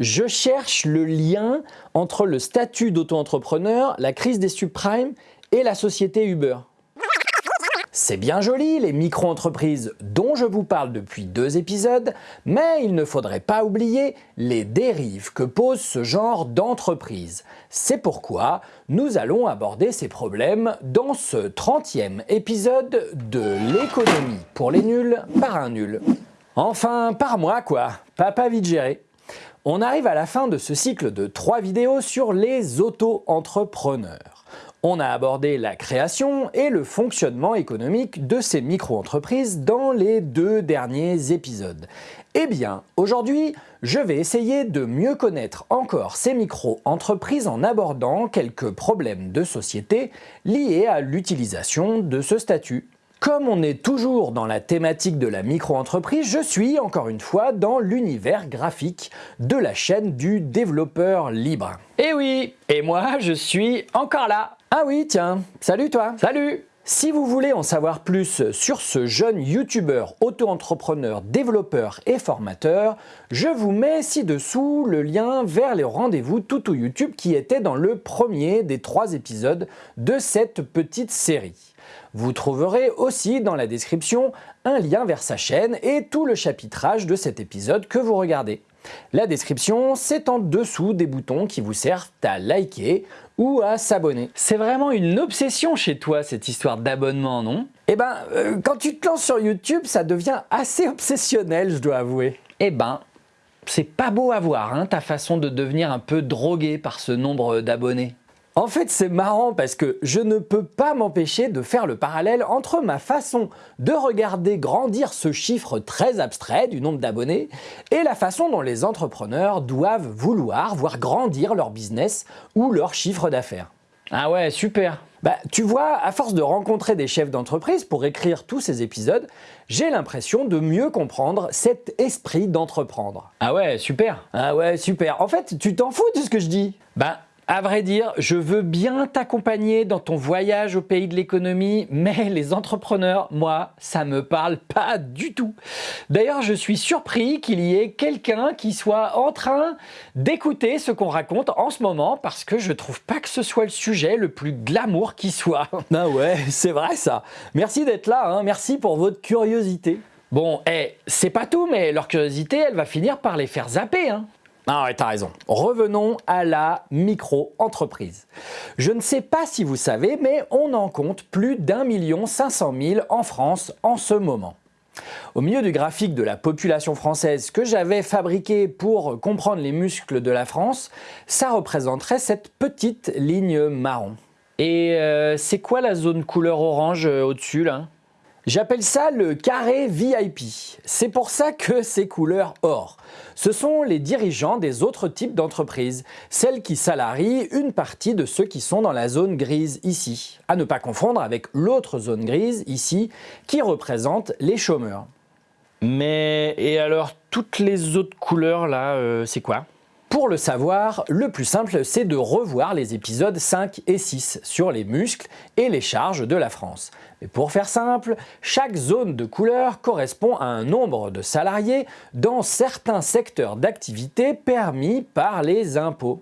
Je cherche le lien entre le statut d'auto-entrepreneur, la crise des subprimes et la société Uber. C'est bien joli les micro-entreprises dont je vous parle depuis deux épisodes, mais il ne faudrait pas oublier les dérives que pose ce genre d'entreprise. C'est pourquoi nous allons aborder ces problèmes dans ce 30e épisode de l'économie pour les nuls par un nul. Enfin, par moi quoi, papa vite géré. On arrive à la fin de ce cycle de trois vidéos sur les auto-entrepreneurs. On a abordé la création et le fonctionnement économique de ces micro-entreprises dans les deux derniers épisodes. Eh bien, aujourd'hui, je vais essayer de mieux connaître encore ces micro-entreprises en abordant quelques problèmes de société liés à l'utilisation de ce statut. Comme on est toujours dans la thématique de la micro-entreprise, je suis encore une fois dans l'univers graphique de la chaîne du développeur libre. Et eh oui, et moi je suis encore là Ah oui, tiens, salut toi Salut si vous voulez en savoir plus sur ce jeune youtubeur, auto-entrepreneur, développeur et formateur, je vous mets ci-dessous le lien vers les rendez-vous Toutou YouTube qui était dans le premier des trois épisodes de cette petite série. Vous trouverez aussi dans la description un lien vers sa chaîne et tout le chapitrage de cet épisode que vous regardez. La description, c'est en dessous des boutons qui vous servent à liker ou à s'abonner. C'est vraiment une obsession chez toi cette histoire d'abonnement, non? Eh ben, euh, quand tu te lances sur YouTube, ça devient assez obsessionnel, je dois avouer. Eh ben, c'est pas beau à voir, hein, ta façon de devenir un peu drogué par ce nombre d'abonnés. En fait, c'est marrant parce que je ne peux pas m'empêcher de faire le parallèle entre ma façon de regarder grandir ce chiffre très abstrait du nombre d'abonnés et la façon dont les entrepreneurs doivent vouloir voir grandir leur business ou leur chiffre d'affaires. Ah ouais, super bah, tu vois, à force de rencontrer des chefs d'entreprise pour écrire tous ces épisodes, j'ai l'impression de mieux comprendre cet esprit d'entreprendre. Ah ouais, super Ah ouais, super En fait, tu t'en fous de ce que je dis? Bah, à vrai dire, je veux bien t'accompagner dans ton voyage au pays de l'économie, mais les entrepreneurs, moi, ça me parle pas du tout. D'ailleurs, je suis surpris qu'il y ait quelqu'un qui soit en train d'écouter ce qu'on raconte en ce moment parce que je trouve pas que ce soit le sujet le plus glamour qui soit. Ah ouais, c'est vrai ça. Merci d'être là, hein. merci pour votre curiosité. Bon, eh, c'est pas tout, mais leur curiosité, elle va finir par les faire zapper. Hein. Ah ouais, t'as raison. Revenons à la micro-entreprise. Je ne sais pas si vous savez, mais on en compte plus d'un million cinq cent mille en France en ce moment. Au milieu du graphique de la population française que j'avais fabriqué pour comprendre les muscles de la France, ça représenterait cette petite ligne marron. Et euh, c'est quoi la zone couleur orange euh, au-dessus là? J'appelle ça le carré VIP. C'est pour ça que c'est couleur or. Ce sont les dirigeants des autres types d'entreprises, celles qui salarient une partie de ceux qui sont dans la zone grise ici. À ne pas confondre avec l'autre zone grise ici qui représente les chômeurs. Mais et alors toutes les autres couleurs là, euh, c'est quoi? Pour le savoir, le plus simple, c'est de revoir les épisodes 5 et 6 sur les muscles et les charges de la France. Mais pour faire simple, chaque zone de couleur correspond à un nombre de salariés dans certains secteurs d'activité permis par les impôts.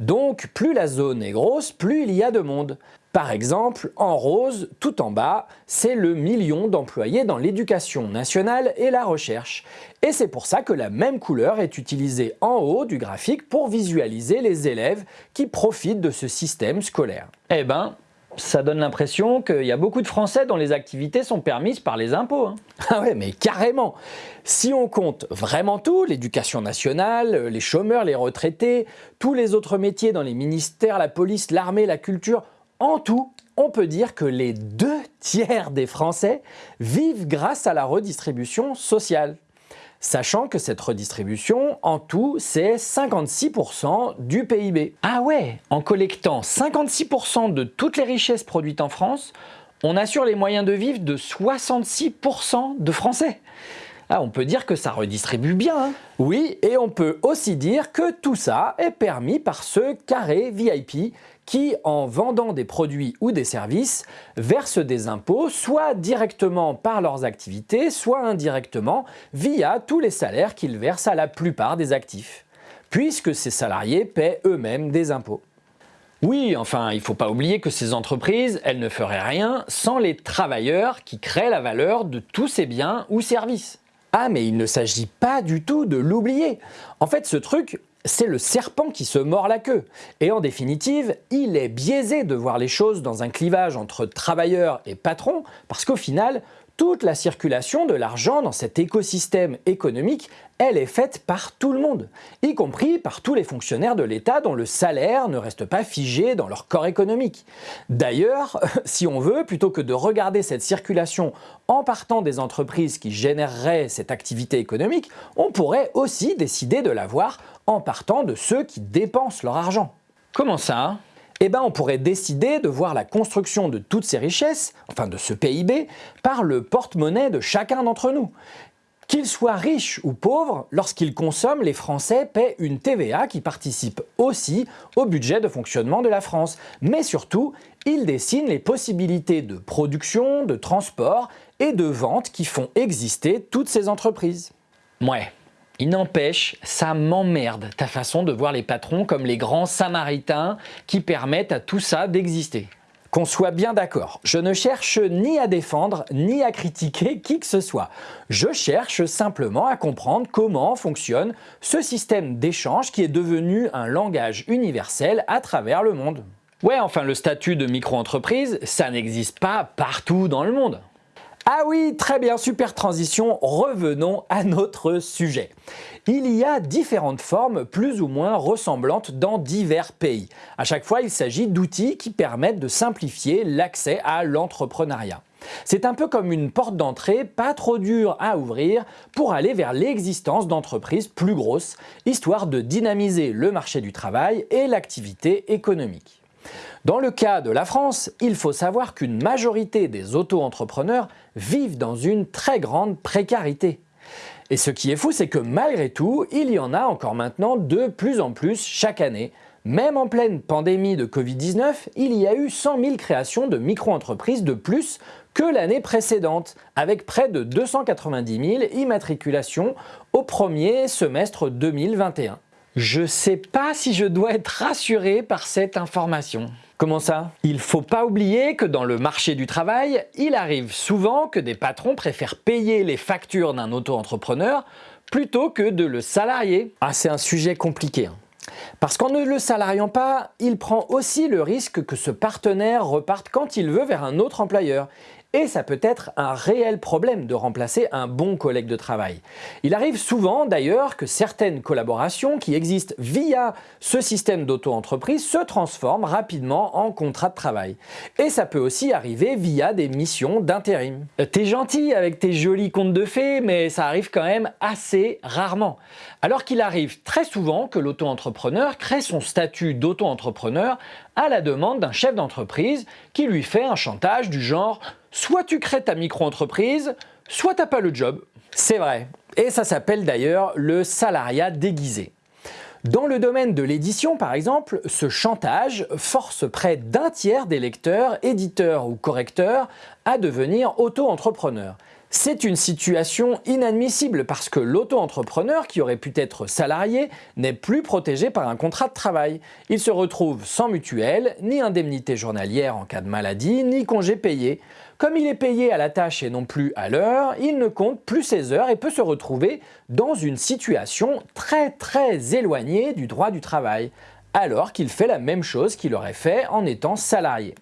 Donc plus la zone est grosse, plus il y a de monde. Par exemple, en rose, tout en bas, c'est le million d'employés dans l'éducation nationale et la recherche. Et c'est pour ça que la même couleur est utilisée en haut du graphique pour visualiser les élèves qui profitent de ce système scolaire. Eh ben, ça donne l'impression qu'il y a beaucoup de Français dont les activités sont permises par les impôts. Hein. Ah ouais, mais carrément Si on compte vraiment tout, l'éducation nationale, les chômeurs, les retraités, tous les autres métiers dans les ministères, la police, l'armée, la culture, en tout, on peut dire que les deux tiers des Français vivent grâce à la redistribution sociale. Sachant que cette redistribution, en tout, c'est 56% du PIB. Ah ouais En collectant 56% de toutes les richesses produites en France, on assure les moyens de vivre de 66% de Français. Ah, on peut dire que ça redistribue bien. Hein. oui, et on peut aussi dire que tout ça est permis par ce carré VIP qui, en vendant des produits ou des services, versent des impôts soit directement par leurs activités, soit indirectement via tous les salaires qu'ils versent à la plupart des actifs. puisque ces salariés paient eux-mêmes des impôts. Oui, enfin, il ne faut pas oublier que ces entreprises, elles ne feraient rien sans les travailleurs qui créent la valeur de tous ces biens ou services. Ah, mais il ne s'agit pas du tout de l'oublier. En fait, ce truc, c'est le serpent qui se mord la queue. Et en définitive, il est biaisé de voir les choses dans un clivage entre travailleurs et patrons, parce qu'au final, toute la circulation de l'argent dans cet écosystème économique, elle est faite par tout le monde, y compris par tous les fonctionnaires de l'État dont le salaire ne reste pas figé dans leur corps économique. D'ailleurs, si on veut, plutôt que de regarder cette circulation en partant des entreprises qui généreraient cette activité économique, on pourrait aussi décider de la voir en partant de ceux qui dépensent leur argent. Comment ça? Eh ben on pourrait décider de voir la construction de toutes ces richesses, enfin de ce PIB, par le porte-monnaie de chacun d'entre nous. Qu'ils soient riches ou pauvres, lorsqu'ils consomment, les Français paient une TVA qui participe aussi au budget de fonctionnement de la France. Mais surtout, ils dessinent les possibilités de production, de transport et de vente qui font exister toutes ces entreprises. Ouais, il n'empêche, ça m'emmerde ta façon de voir les patrons comme les grands samaritains qui permettent à tout ça d'exister. Qu'on soit bien d'accord, je ne cherche ni à défendre ni à critiquer qui que ce soit. Je cherche simplement à comprendre comment fonctionne ce système d'échange qui est devenu un langage universel à travers le monde. Ouais, enfin le statut de micro-entreprise, ça n'existe pas partout dans le monde. Ah oui, très bien, super transition, revenons à notre sujet. Il y a différentes formes plus ou moins ressemblantes dans divers pays. À chaque fois, il s'agit d'outils qui permettent de simplifier l'accès à l'entrepreneuriat. C'est un peu comme une porte d'entrée pas trop dure à ouvrir pour aller vers l'existence d'entreprises plus grosses, histoire de dynamiser le marché du travail et l'activité économique. Dans le cas de la France, il faut savoir qu'une majorité des auto-entrepreneurs vivent dans une très grande précarité. Et ce qui est fou, c'est que malgré tout, il y en a encore maintenant de plus en plus chaque année. Même en pleine pandémie de Covid-19, il y a eu 100 000 créations de micro-entreprises de plus que l'année précédente, avec près de 290 000 immatriculations au premier semestre 2021. Je sais pas si je dois être rassuré par cette information. Comment ça? Il faut pas oublier que dans le marché du travail, il arrive souvent que des patrons préfèrent payer les factures d'un auto-entrepreneur plutôt que de le salarier. Ah, c'est un sujet compliqué. Hein. Parce qu'en ne le salariant pas, il prend aussi le risque que ce partenaire reparte quand il veut vers un autre employeur. Et ça peut être un réel problème de remplacer un bon collègue de travail. Il arrive souvent d'ailleurs que certaines collaborations qui existent via ce système d'auto-entreprise se transforment rapidement en contrat de travail. Et ça peut aussi arriver via des missions d'intérim. Euh, t'es gentil avec tes jolis contes de fées, mais ça arrive quand même assez rarement. Alors qu'il arrive très souvent que l'auto-entrepreneur crée son statut d'auto-entrepreneur à la demande d'un chef d'entreprise qui lui fait un chantage du genre soit tu crées ta micro-entreprise, soit t'as pas le job. C'est vrai. Et ça s'appelle d'ailleurs le salariat déguisé. Dans le domaine de l'édition par exemple, ce chantage force près d'un tiers des lecteurs, éditeurs ou correcteurs à devenir auto-entrepreneurs. C'est une situation inadmissible parce que l'auto-entrepreneur qui aurait pu être salarié n'est plus protégé par un contrat de travail. Il se retrouve sans mutuelle, ni indemnité journalière en cas de maladie, ni congé payé. Comme il est payé à la tâche et non plus à l'heure, il ne compte plus ses heures et peut se retrouver dans une situation très très éloignée du droit du travail, alors qu'il fait la même chose qu'il aurait fait en étant salarié.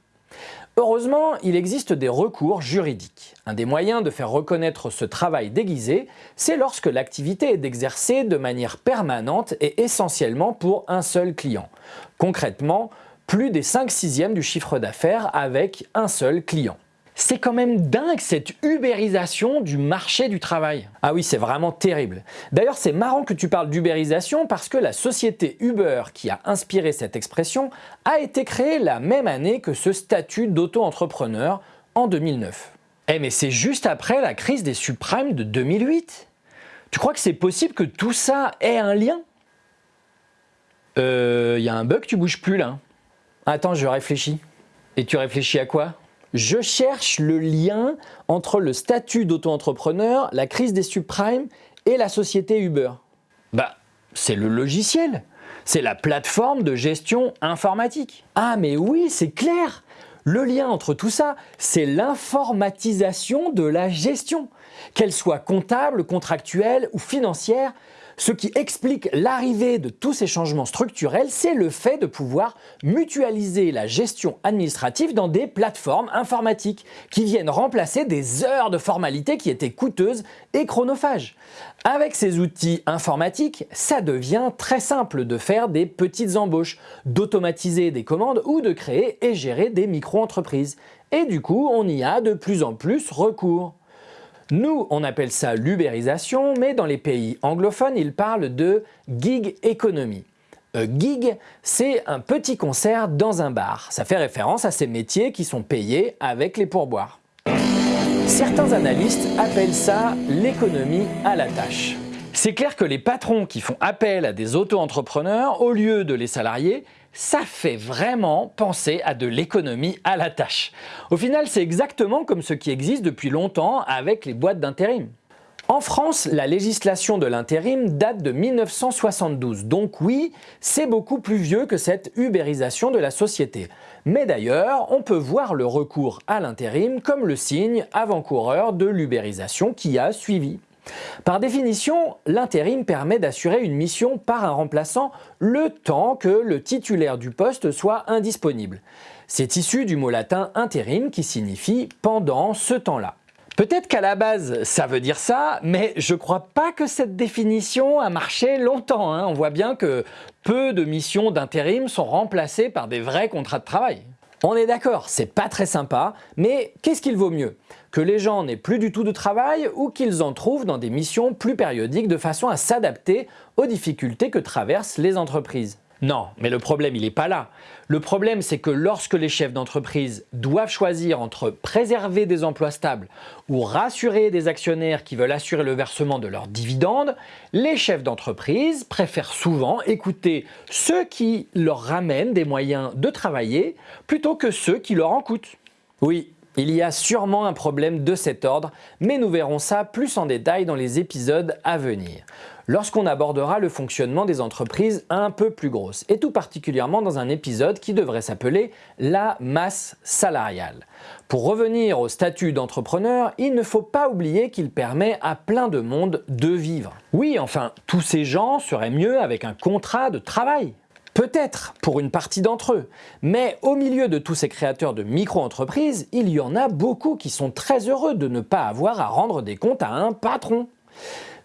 Heureusement, il existe des recours juridiques. Un des moyens de faire reconnaître ce travail déguisé, c'est lorsque l'activité est d'exercer de manière permanente et essentiellement pour un seul client. Concrètement, plus des 5 sixièmes du chiffre d'affaires avec un seul client. C'est quand même dingue cette ubérisation du marché du travail. Ah oui, c'est vraiment terrible. D'ailleurs, c'est marrant que tu parles d'ubérisation parce que la société Uber qui a inspiré cette expression a été créée la même année que ce statut d'auto-entrepreneur en 2009. Eh mais c'est juste après la crise des subprimes de 2008 Tu crois que c'est possible que tout ça ait un lien? Euh, y a un bug, tu bouges plus là. Attends, je réfléchis. Et tu réfléchis à quoi? Je cherche le lien entre le statut d'auto-entrepreneur, la crise des subprimes et la société Uber. Bah, c'est le logiciel. C'est la plateforme de gestion informatique. Ah mais oui, c'est clair Le lien entre tout ça, c'est l'informatisation de la gestion. Qu'elle soit comptable, contractuelle ou financière, ce qui explique l'arrivée de tous ces changements structurels, c'est le fait de pouvoir mutualiser la gestion administrative dans des plateformes informatiques qui viennent remplacer des heures de formalités qui étaient coûteuses et chronophages. Avec ces outils informatiques, ça devient très simple de faire des petites embauches, d'automatiser des commandes ou de créer et gérer des micro-entreprises. Et du coup, on y a de plus en plus recours. Nous, on appelle ça l'ubérisation, mais dans les pays anglophones, ils parlent de gig economy. A gig, c'est un petit concert dans un bar. Ça fait référence à ces métiers qui sont payés avec les pourboires. Certains analystes appellent ça l'économie à la tâche. C'est clair que les patrons qui font appel à des auto-entrepreneurs au lieu de les salariés ça fait vraiment penser à de l'économie à la tâche. Au final, c'est exactement comme ce qui existe depuis longtemps avec les boîtes d'intérim. En France, la législation de l'intérim date de 1972, donc oui, c'est beaucoup plus vieux que cette ubérisation de la société. Mais d'ailleurs, on peut voir le recours à l'intérim comme le signe avant-coureur de l'ubérisation qui a suivi. Par définition, l'intérim permet d'assurer une mission par un remplaçant le temps que le titulaire du poste soit indisponible. C'est issu du mot latin intérim qui signifie pendant ce temps-là. Peut-être qu'à la base ça veut dire ça, mais je crois pas que cette définition a marché longtemps. Hein. On voit bien que peu de missions d'intérim sont remplacées par des vrais contrats de travail. On est d'accord, c'est pas très sympa, mais qu'est-ce qu'il vaut mieux? Que les gens n'aient plus du tout de travail ou qu'ils en trouvent dans des missions plus périodiques de façon à s'adapter aux difficultés que traversent les entreprises non, mais le problème il n'est pas là. Le problème c'est que lorsque les chefs d'entreprise doivent choisir entre préserver des emplois stables ou rassurer des actionnaires qui veulent assurer le versement de leurs dividendes, les chefs d'entreprise préfèrent souvent écouter ceux qui leur ramènent des moyens de travailler plutôt que ceux qui leur en coûtent. Oui, il y a sûrement un problème de cet ordre, mais nous verrons ça plus en détail dans les épisodes à venir lorsqu'on abordera le fonctionnement des entreprises un peu plus grosses, et tout particulièrement dans un épisode qui devrait s'appeler la masse salariale. Pour revenir au statut d'entrepreneur, il ne faut pas oublier qu'il permet à plein de monde de vivre. Oui, enfin, tous ces gens seraient mieux avec un contrat de travail. Peut-être pour une partie d'entre eux, mais au milieu de tous ces créateurs de micro-entreprises, il y en a beaucoup qui sont très heureux de ne pas avoir à rendre des comptes à un patron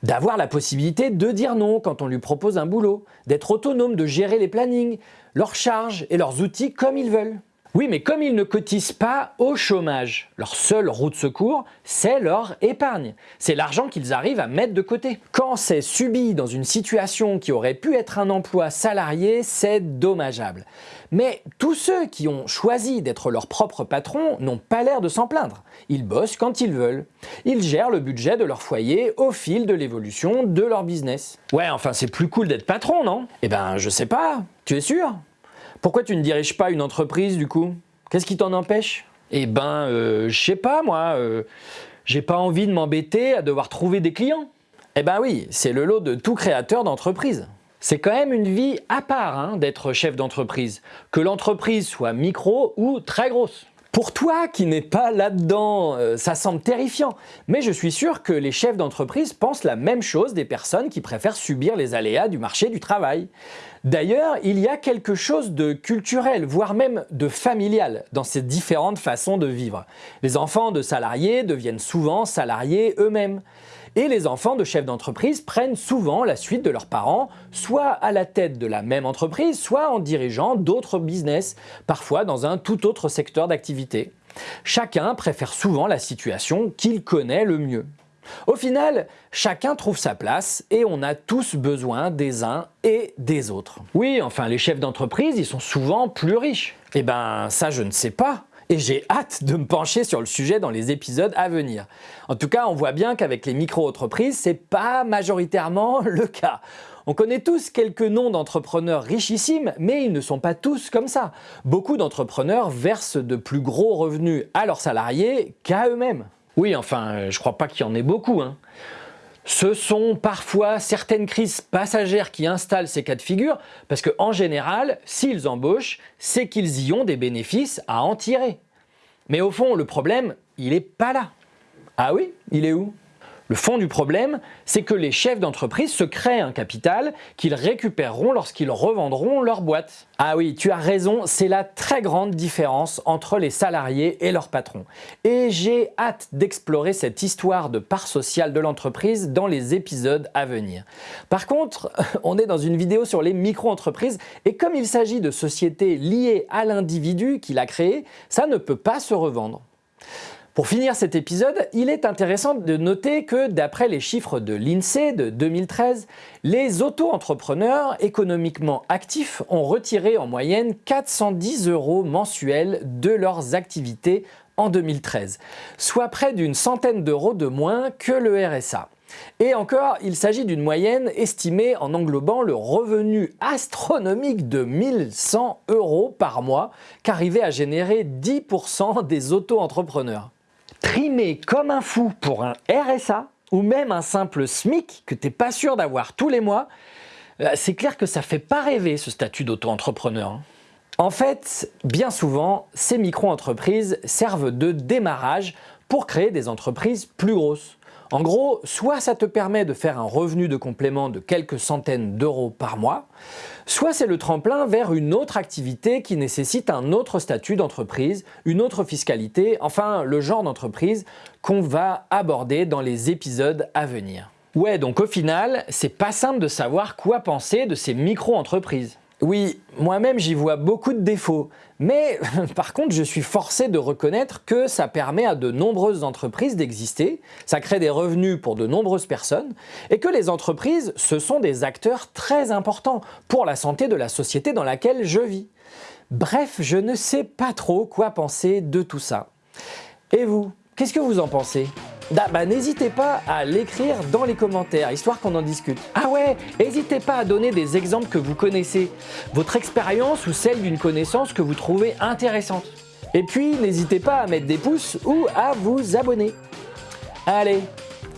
d'avoir la possibilité de dire non quand on lui propose un boulot, d'être autonome, de gérer les plannings, leurs charges et leurs outils comme ils veulent. Oui, mais comme ils ne cotisent pas au chômage, leur seule roue de secours, c'est leur épargne. C'est l'argent qu'ils arrivent à mettre de côté. Quand c'est subi dans une situation qui aurait pu être un emploi salarié, c'est dommageable. Mais tous ceux qui ont choisi d'être leur propre patron n'ont pas l'air de s'en plaindre. Ils bossent quand ils veulent. Ils gèrent le budget de leur foyer au fil de l'évolution de leur business. Ouais, enfin c'est plus cool d'être patron, non? Eh ben, je sais pas. Tu es sûr? Pourquoi tu ne diriges pas une entreprise du coup? Qu'est-ce qui t'en empêche? Eh ben, euh, je sais pas moi, euh, j'ai pas envie de m'embêter à devoir trouver des clients. Eh ben oui, c'est le lot de tout créateur d'entreprise. C'est quand même une vie à part hein, d'être chef d'entreprise, que l'entreprise soit micro ou très grosse. Pour toi qui n'es pas là-dedans, euh, ça semble terrifiant, mais je suis sûr que les chefs d'entreprise pensent la même chose des personnes qui préfèrent subir les aléas du marché du travail. D'ailleurs, il y a quelque chose de culturel, voire même de familial dans ces différentes façons de vivre. Les enfants de salariés deviennent souvent salariés eux-mêmes. Et les enfants de chefs d'entreprise prennent souvent la suite de leurs parents, soit à la tête de la même entreprise, soit en dirigeant d'autres business, parfois dans un tout autre secteur d'activité. Chacun préfère souvent la situation qu'il connaît le mieux. Au final, chacun trouve sa place et on a tous besoin des uns et des autres. Oui, enfin les chefs d'entreprise, ils sont souvent plus riches. Eh ben ça je ne sais pas et j'ai hâte de me pencher sur le sujet dans les épisodes à venir. En tout cas, on voit bien qu'avec les micro-entreprises, c'est pas majoritairement le cas. On connaît tous quelques noms d'entrepreneurs richissimes, mais ils ne sont pas tous comme ça. Beaucoup d'entrepreneurs versent de plus gros revenus à leurs salariés qu'à eux-mêmes. Oui, enfin, je crois pas qu'il y en ait beaucoup. Hein. Ce sont parfois certaines crises passagères qui installent ces cas de figure, parce qu'en général, s'ils embauchent, c'est qu'ils y ont des bénéfices à en tirer. Mais au fond, le problème, il n'est pas là. Ah oui? Il est où? Le fond du problème, c'est que les chefs d'entreprise se créent un capital qu'ils récupéreront lorsqu'ils revendront leur boîte. Ah oui, tu as raison, c'est la très grande différence entre les salariés et leurs patrons. Et j'ai hâte d'explorer cette histoire de part sociale de l'entreprise dans les épisodes à venir. Par contre, on est dans une vidéo sur les micro-entreprises et comme il s'agit de sociétés liées à l'individu qui l'a créé, ça ne peut pas se revendre. Pour finir cet épisode, il est intéressant de noter que d'après les chiffres de l'INSEE de 2013, les auto-entrepreneurs économiquement actifs ont retiré en moyenne 410 euros mensuels de leurs activités en 2013, soit près d'une centaine d'euros de moins que le RSA. Et encore, il s'agit d'une moyenne estimée en englobant le revenu astronomique de 1100 euros par mois qu'arrivait à générer 10% des auto-entrepreneurs trimer comme un fou pour un RSA ou même un simple SMIC que tu n'es pas sûr d'avoir tous les mois, euh, c'est clair que ça fait pas rêver ce statut d'auto-entrepreneur. Hein. En fait, bien souvent, ces micro-entreprises servent de démarrage pour créer des entreprises plus grosses. En gros, soit ça te permet de faire un revenu de complément de quelques centaines d'euros par mois, soit c'est le tremplin vers une autre activité qui nécessite un autre statut d'entreprise, une autre fiscalité, enfin le genre d'entreprise qu'on va aborder dans les épisodes à venir. Ouais, donc au final, c'est pas simple de savoir quoi penser de ces micro-entreprises. Oui, moi-même j'y vois beaucoup de défauts, mais par contre je suis forcé de reconnaître que ça permet à de nombreuses entreprises d'exister, ça crée des revenus pour de nombreuses personnes, et que les entreprises, ce sont des acteurs très importants pour la santé de la société dans laquelle je vis. Bref, je ne sais pas trop quoi penser de tout ça. Et vous, qu'est-ce que vous en pensez? Bah, n'hésitez pas à l'écrire dans les commentaires, histoire qu'on en discute. Ah ouais, n'hésitez pas à donner des exemples que vous connaissez, votre expérience ou celle d'une connaissance que vous trouvez intéressante. Et puis, n'hésitez pas à mettre des pouces ou à vous abonner. Allez,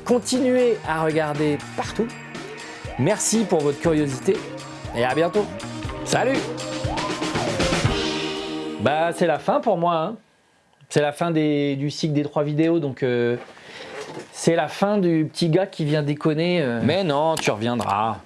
continuez à regarder partout. Merci pour votre curiosité et à bientôt. Salut Bah c'est la fin pour moi. Hein. C'est la fin du cycle des trois vidéos, donc euh, c'est la fin du petit gars qui vient déconner. Euh. Mais non, tu reviendras.